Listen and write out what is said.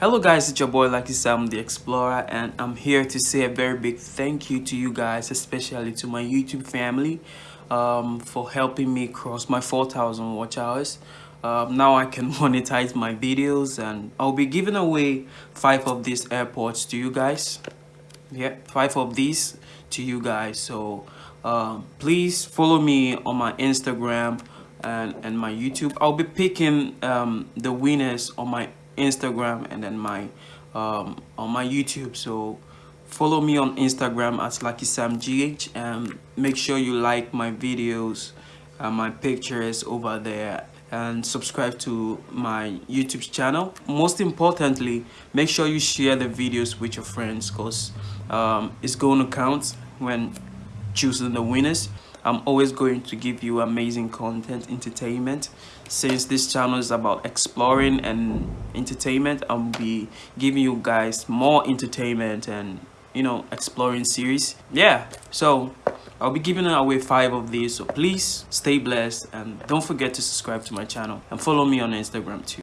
Hello guys, it's your boy Lucky Sam the Explorer and I'm here to say a very big thank you to you guys, especially to my YouTube family um, for helping me cross my 4,000 watch hours. Um, now I can monetize my videos and I'll be giving away five of these AirPods to you guys. Yeah, five of these to you guys. So um, please follow me on my Instagram and, and my YouTube. I'll be picking um, the winners on my Instagram and then my um, on my YouTube. So follow me on Instagram at Lucky Sam GH and make sure you like my videos and my pictures over there and subscribe to my YouTube channel. Most importantly, make sure you share the videos with your friends because um, it's going to count when choosing the winners. I'm always going to give you amazing content, entertainment. Since this channel is about exploring and entertainment, I'll be giving you guys more entertainment and, you know, exploring series. Yeah, so I'll be giving away five of these. So please stay blessed and don't forget to subscribe to my channel and follow me on Instagram too.